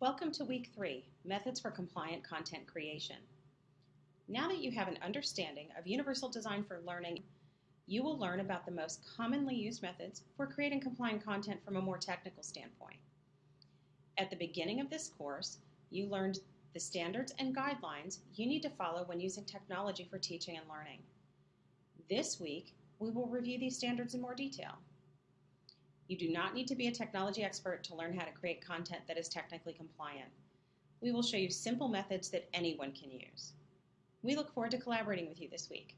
Welcome to week three, Methods for Compliant Content Creation. Now that you have an understanding of Universal Design for Learning, you will learn about the most commonly used methods for creating compliant content from a more technical standpoint. At the beginning of this course, you learned the standards and guidelines you need to follow when using technology for teaching and learning. This week, we will review these standards in more detail. You do not need to be a technology expert to learn how to create content that is technically compliant. We will show you simple methods that anyone can use. We look forward to collaborating with you this week.